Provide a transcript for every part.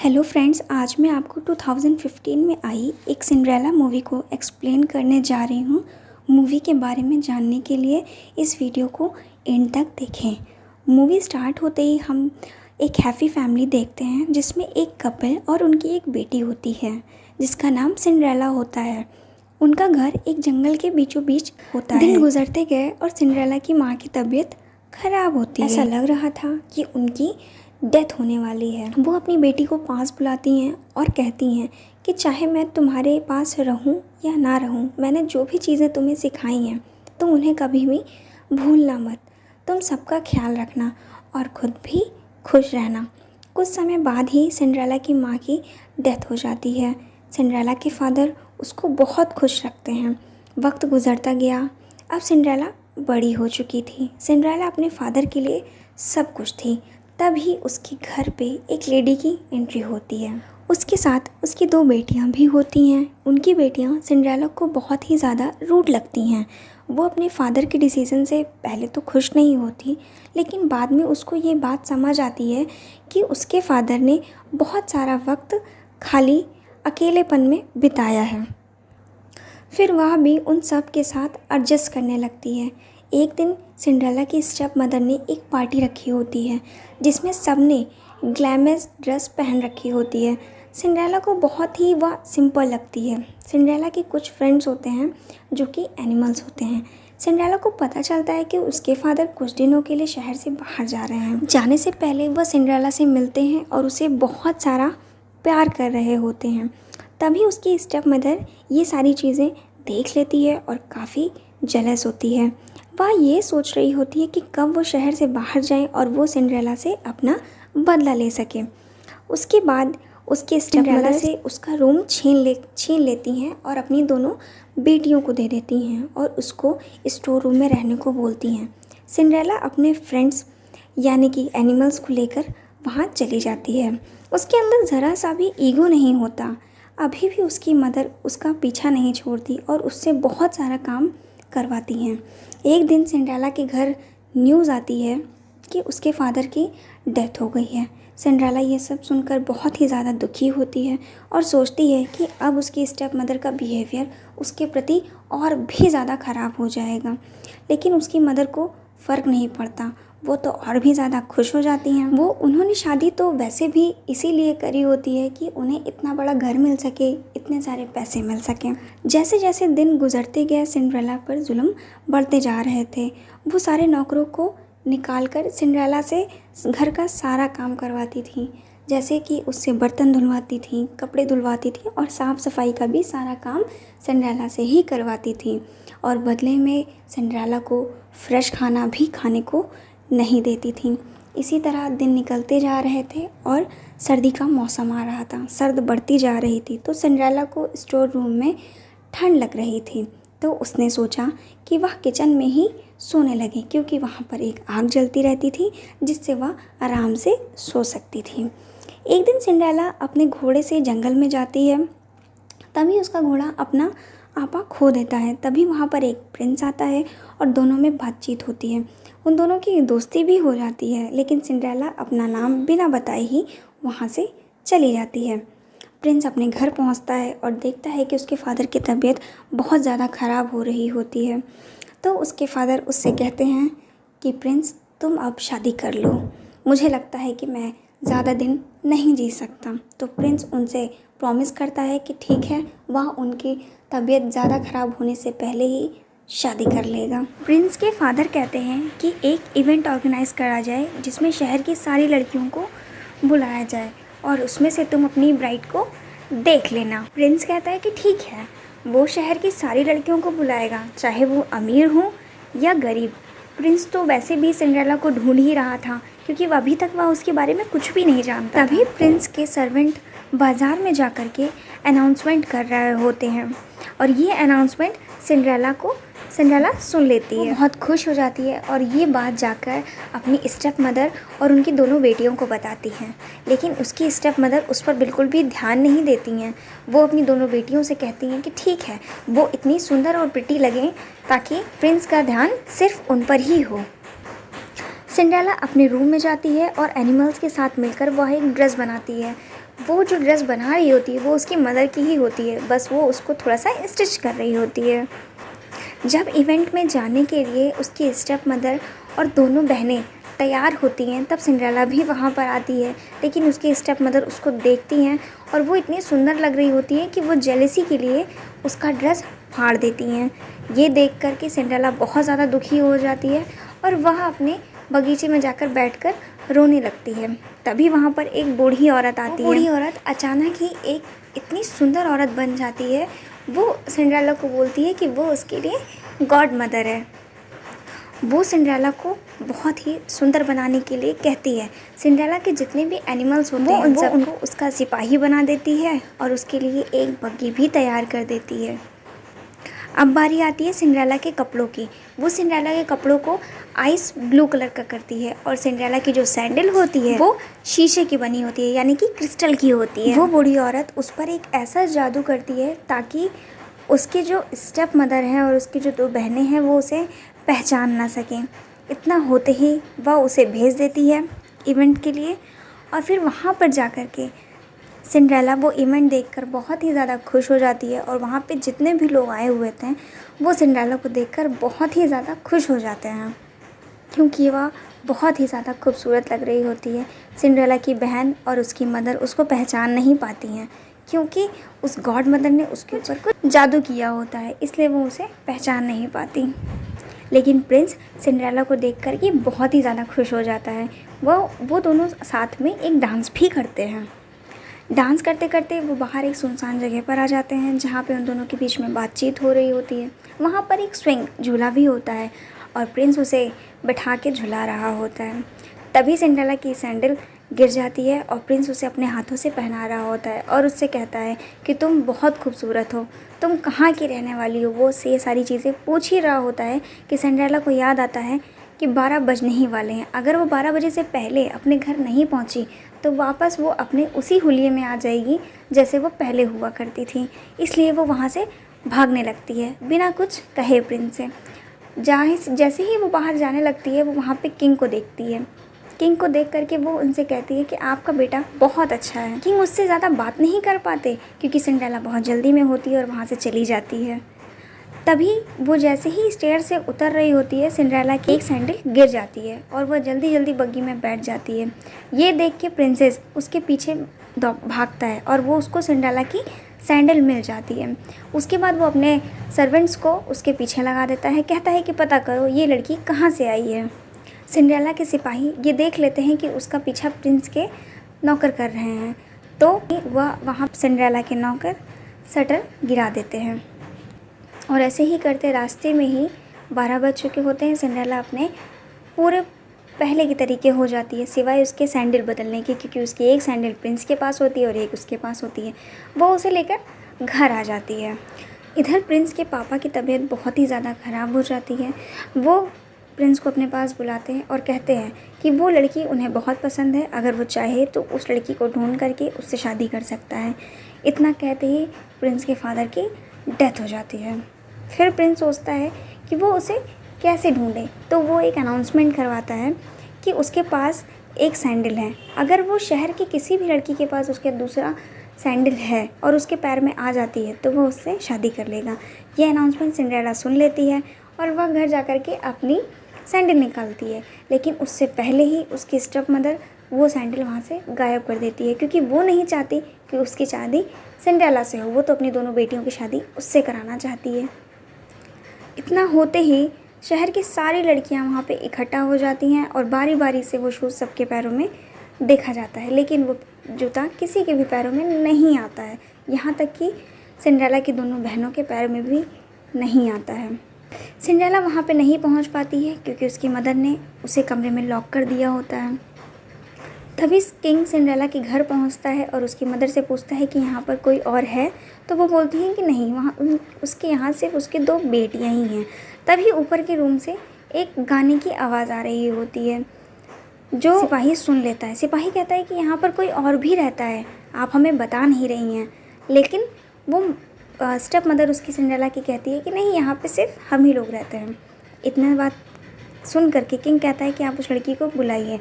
Hello friends आज मैं आपको 2015 में आई एक सिंड्रेला मूवी को एक्सप्लेन करने जा रही हूँ। मूवी के बारे में जानने के लिए इस वीडियो को एंड तक देखें। मूवी स्टार्ट होते ही हम एक हैप्पी फैमिली देखते हैं जिसमें एक कपल और उनकी एक बेटी होती है जिसका नाम सिंड्रेला होता है। उनका घर एक जंगल के बीचों बीच होता दिन है। दिन गुजरते गए और सिंड्रेला की माँ की तबीयत खराब होती ऐसा है। ऐसा लग रहा था कि उनकी डेथ होने वाली है। वो अपनी बेटी को पास बुलाती हैं और कहती हैं कि चाहे मैं तुम्हारे पास रहूँ या ना रहूँ, मैंने जो भी चीज़ें तुम्हें सिखाई हैं, तुम उन्हें कभी भी भूलना मत। तुम सबका ख्याल रखना और ख़ुद भी खुश रहना। कुछ समय बाद ही सिंड्रेला की माँ की डेथ हो जाती है। सिंड्रेला के फादर उसको बहुत खुश रखते हैं। वक्त गुजरता गया। अब सिंड्रेला बड़ी हो चुकी थी। सिंड्रेला अपने फादर के लिए सब कुछ थी। तभी उसके घर पे एक लेडी की एंट्री होती है। उसके साथ उसकी दो बेटियाँ भी होती हैं। उनकी बेटियाँ सिंड्रेला को बहुत ही ज़्यादा रूड लगती हैं। वो अपने फादर के डिसीज़न से पहले तो खुश नहीं होती, लेकिन बाद में उसको ये बात समझ आती है कि उसके फादर ने बहुत सारा वक्त खाली अकेलेपन में बिताया है। फिर वह भी उन सब के साथ एडजस्ट करने लगती है। एक दिन सिंड्रेला की स्टेप मदर ने एक पार्टी रखी होती है, जिसमें सबने ग्लैमस ड्रेस पहन रखी होती है। सिंड्रेला को बहुत ही वह सिंपल लगती है। सिंड्रेला के कुछ फ्रेंड्स होते हैं, जो कि एनिमल्स होते हैं। सिंड्रेला को पता चलता है कि उसके फादर कुछ दिनों के लिए शहर से बाहर जा रहे हैं। जाने से पहले वह सिंड्रेला से मिलते हैं और उसे बहुत सारा प्यार कर रहे होते हैं। तभी उसकी स्टेप मदर ये सारी चीज़ें देख लेती है और काफ़ी जलस होती है। वह ये सोच रही होती है कि कब वो शहर से बाहर जाए और वो सिंड्रेला से अपना बदला ले सके। उसके बाद उसके सिंड्रेला से? उसका रूम छीन ले छीन लेती हैं और अपनी दोनों बेटियों को दे देती हैं और उसको स्टोर रूम में रहने को बोलती हैं। सिंड्रेला अपने फ्रेंड्स यानी कि एनिमल्स को लेकर वहाँ चली जाती है। उसके अंदर ज़रा सा भी ईगो नहीं होता। अभी भी उसकी मदर उसका पीछा नहीं छोड़ती और उससे बहुत सारा काम करवाती हैं। एक दिन सिंड्राला के घर न्यूज़ आती है कि उसके फादर की डेथ हो गई है। सिंड्राला ये सब सुनकर बहुत ही ज़्यादा दुखी होती है और सोचती है कि अब उसकी स्टेप मदर का बिहेवियर उसके प्रति और भी ज़्यादा ख़राब हो जाएगा। लेकिन उसकी मदर को फ़र्क नहीं पड़ता। वो तो और भी ज़्यादा खुश हो जाती हैं। वो, उन्होंने शादी तो वैसे भी इसीलिए करी होती है कि उन्हें इतना बड़ा घर मिल सके, इतने सारे पैसे मिल सकें। जैसे जैसे दिन गुजरते गए, सिंड्रेला पर जुल्म बढ़ते जा रहे थे। वो सारे नौकरों को निकाल कर सिंड्रेला से घर का सारा काम करवाती थी। जैसे कि उससे बर्तन धुलवाती थी, कपड़े धुलवाती थी और साफ़ सफ़ाई का भी सारा काम सिंड्रेला से ही करवाती थी। और बदले में सिंड्रेला को फ्रेश खाना भी खाने को नहीं देती थी। इसी तरह दिन निकलते जा रहे थे और सर्दी का मौसम आ रहा था। सर्द बढ़ती जा रही थी तो सिंड्रेला को स्टोर रूम में ठंड लग रही थी। तो उसने सोचा कि वह किचन में ही सोने लगे, क्योंकि वहाँ पर एक आग जलती रहती थी, जिससे वह आराम से सो सकती थी। एक दिन सिंड्रेला अपने घोड़े से जंगल में जाती है। तभी उसका घोड़ा अपना आपा खो देता है। तभी वहाँ पर एक प्रिंस आता है और दोनों में बातचीत होती है। उन दोनों की दोस्ती भी हो जाती है, लेकिन सिंड्रेला अपना नाम बिना बताए ही वहाँ से चली जाती है। प्रिंस अपने घर पहुँचता है और देखता है कि उसके फादर की तबीयत बहुत ज़्यादा ख़राब हो रही होती है। तो उसके फादर उससे कहते हैं कि प्रिंस तुम अब शादी कर लो। मुझे लगता है कि मैं ज़्यादा दिन नहीं जी सकता। तो प्रिंस उनसे प्रॉमिस करता है कि ठीक है, वह उनकी तबीयत ज़्यादा ख़राब होने से पहले ही शादी कर लेगा। प्रिंस के फादर कहते हैं कि एक इवेंट ऑर्गेनाइज करा जाए जिसमें शहर की सारी लड़कियों को बुलाया जाए और उसमें से तुम अपनी ब्राइड को देख लेना। प्रिंस कहता है कि ठीक है, वो शहर की सारी लड़कियों को बुलाएगा, चाहे वो अमीर हो या गरीब। प्रिंस तो वैसे भी सिंड्रेला को ढूंढ ही रहा था, क्योंकि वह अभी तक वह उसके बारे में कुछ भी नहीं जानता तभी प्रिंस के सर्वेंट बाज़ार में जा कर के अनाउंसमेंट कर रहे होते हैं। और ये अनाउंसमेंट सिंड्रेला को सिंड्रेला सुन लेती है। बहुत खुश हो जाती है और ये बात जाकर अपनी स्टेप मदर और उनकी दोनों बेटियों को बताती हैं। लेकिन उसकी स्टेप मदर उस पर बिल्कुल भी ध्यान नहीं देती हैं। वो अपनी दोनों बेटियों से कहती हैं कि ठीक है वो इतनी सुंदर और प्रिटी लगें ताकि प्रिंस का ध्यान सिर्फ़ उन पर ही हो। सिंड्रेला अपने रूम में जाती है और एनिमल्स के साथ मिलकर वह एक ड्रेस बनाती है। वो जो ड्रेस बना रही होती है वो उसकी मदर की ही होती है। बस वो उसको थोड़ा सा स्टिच कर रही होती है। जब इवेंट में जाने के लिए उसकी स्टेप मदर और दोनों बहनें तैयार होती हैं, तब सिंड्रेला भी वहाँ पर आती है। लेकिन उसकी स्टेप मदर उसको देखती हैं और वो इतनी सुंदर लग रही होती है कि वो जेलेसी के लिए उसका ड्रेस फाड़ देती हैं। ये देख कर के सिंड्रेला बहुत ज़्यादा दुखी हो जाती है और वह अपने बगीचे में जाकर बैठकर रोने लगती है। तभी वहाँ पर एक बूढ़ी औरत आती है। बूढ़ी औरत अचानक ही एक इतनी सुंदर औरत बन जाती है। वो सिंड्रेला को बोलती है कि वो उसके लिए गॉड मदर है। वो सिंड्रेला को बहुत ही सुंदर बनाने के लिए कहती है। सिंड्रेला के जितने भी एनिमल्स होते हैं उन सब उनको उसका सिपाही बना देती है और उसके लिए एक बग्गी भी तैयार कर देती है। अब बारी आती है सिंड्रेला के कपड़ों की। वो सिंड्रेला के कपड़ों को आइस ब्लू कलर का करती है और सिंड्रेला की जो सैंडल होती है, वो शीशे की बनी होती है, यानी कि क्रिस्टल की होती है। वो बूढ़ी औरत उस पर एक ऐसा जादू करती है ताकि उसके जो स्टेप मदर हैं और उसकी जो दो बहनें हैं, वो उसे पहचान ना सकें। इतना होते ही वह उसे भेज देती है इवेंट के लिए और फिर वहाँ पर जा के सिंड्रेला वो इवेंट देखकर बहुत ही ज़्यादा खुश हो जाती है और वहाँ पे जितने भी लोग आए हुए थे, वो सिंड्रेला को देखकर बहुत ही ज़्यादा खुश हो जाते हैं। क्योंकि वह बहुत ही ज़्यादा खूबसूरत लग रही होती है। सिंड्रेला की बहन और उसकी मदर उसको पहचान नहीं पाती हैं, क्योंकि उस गॉड मदर ने उसके ऊपर कुछ जादू किया होता है, इसलिए वो उसे पहचान नहीं पाती। लेकिन प्रिंस सिंड्रेला को देख कर बहुत ही ज़्यादा खुश हो जाता है। वो वो दोनों साथ में एक डांस भी करते हैं। डांस करते करते वो बाहर एक सुनसान जगह पर आ जाते हैं, जहाँ पे उन दोनों के बीच में बातचीत हो रही होती है। वहाँ पर एक स्विंग झूला भी होता है और प्रिंस उसे बैठा के झुला रहा होता है। तभी सिंड्रेला की सैंडल गिर जाती है और प्रिंस उसे अपने हाथों से पहना रहा होता है और उससे कहता है कि तुम बहुत खूबसूरत हो, तुम कहाँ की रहने वाली हो? वो उससे ये सारी चीज़ें पूछ ही रहा होता है कि सिंड्रेला को याद आता है कि बारह बजने ही वाले हैं। अगर वो बारह बजे से पहले अपने घर नहीं पहुँची तो वापस वो अपने उसी हुलिये में आ जाएगी, जैसे वो पहले हुआ करती थी। इसलिए वो वहाँ से भागने लगती है, बिना कुछ कहे प्रिंस से। जहाँ जैसे ही वो बाहर जाने लगती है, वो वहाँ पे किंग को देखती है। किंग को देख करके वो उनसे कहती है कि आपका बेटा बहुत अच्छा है। किंग उससे ज़्यादा बात नहीं कर पाते, क्योंकि सिंडेला बहुत जल्दी में होती है और वहाँ से चली जाती है। तभी वो जैसे ही स्टेयर से उतर रही होती है सिंड्रेला की एक सैंडल गिर जाती है और वह जल्दी जल्दी बग्गी में बैठ जाती है। ये देख के प्रिंसेस उसके पीछे भागता है और वो उसको सिंड्रेला की सैंडल मिल जाती है। उसके बाद वो अपने सर्वेंट्स को उसके पीछे लगा देता है, कहता है कि पता करो ये लड़की कहाँ से आई है? सिंड्रेला के सिपाही ये देख लेते हैं कि उसका पीछा प्रिंस के नौकर कर रहे हैं तो वह वहाँ सिंड्रेला के नौकर शटर गिरा देते हैं। और ऐसे ही करते रास्ते में ही बारह बज चुके होते हैं। सिंड्रेला अपने पूरे पहले के तरीके हो जाती है, सिवाय उसके सैंडल बदलने की, क्योंकि उसकी एक सैंडल प्रिंस के पास होती है और एक उसके पास होती है। वो उसे लेकर घर आ जाती है। इधर प्रिंस के पापा की तबीयत बहुत ही ज़्यादा ख़राब हो जाती है। वो प्रिंस को अपने पास बुलाते हैं और कहते हैं कि वो लड़की उन्हें बहुत पसंद है, अगर वो चाहे तो उस लड़की को ढूंढ करके उससे शादी कर सकता है। इतना कहते ही प्रिंस के फादर की डेथ हो जाती है। फिर प्रिंस सोचता है कि वो उसे कैसे ढूंढे। तो वो एक अनाउंसमेंट करवाता है कि उसके पास एक सैंडल है। अगर वो शहर की किसी भी लड़की के पास उसके दूसरा सैंडल है और उसके पैर में आ जाती है तो वो उससे शादी कर लेगा। ये अनाउंसमेंट सिंड्रेला सुन लेती है और वह घर जा कर के अपनी सैंडल निकालती है। लेकिन उससे पहले ही उसकी स्टप मदर वो सैंडल वहाँ से गायब कर देती है, क्योंकि वो नहीं चाहती कि उसकी शादी सिंड्रेला से हो। वो तो अपनी दोनों बेटियों की शादी उससे कराना चाहती है। इतना होते ही शहर की सारी लड़कियाँ वहाँ पे इकट्ठा हो जाती हैं और बारी बारी से वो शूज़ सबके पैरों में देखा जाता है। लेकिन वो जूता किसी के भी पैरों में नहीं आता है। यहाँ तक कि सिंड्रेला की दोनों बहनों के पैरों में भी नहीं आता है। सिंड्रेला वहाँ पे नहीं पहुँच पाती है क्योंकि उसकी मदर ने उसे कमरे में लॉक कर दिया होता है। तभी किंग सिंड्रेला के घर पहुँचता है और उसकी मदर से पूछता है कि यहाँ पर कोई और है। तो वो बोलती हैं कि नहीं, वहाँ उसके यहाँ सिर्फ़ उसके दो बेटियाँ ही हैं। तभी ऊपर के रूम से एक गाने की आवाज़ आ रही होती है, जो सिपाही सुन लेता है। सिपाही कहता है कि यहाँ पर कोई और भी रहता है, आप हमें बता नहीं रही हैं। लेकिन वो स्टेप मदर उसकी सिंड्रेला की कहती है कि नहीं, यहाँ पे सिर्फ़ हम ही लोग रहते हैं। इतना बात सुन करके किंग कहता है कि आप उस लड़की को बुलाइए।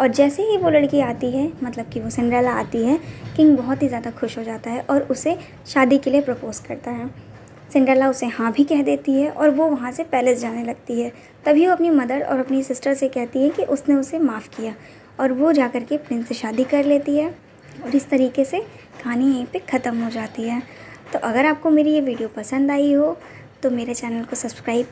और जैसे ही वो लड़की आती है मतलब कि वो सिंड्रेला आती है, किंग बहुत ही ज़्यादा खुश हो जाता है और उसे शादी के लिए प्रपोज़ करता है। सिंड्रेला उसे हाँ भी कह देती है और वो वहाँ से पैलेस जाने लगती है। तभी वो अपनी मदर और अपनी सिस्टर से कहती है कि उसने उसे माफ़ किया और वो जा के प्रिंस से शादी कर लेती है और इस तरीके से कहानी यहीं पे ख़त्म हो जाती है। तो अगर आपको मेरी ये वीडियो पसंद आई हो तो मेरे चैनल को सब्सक्राइब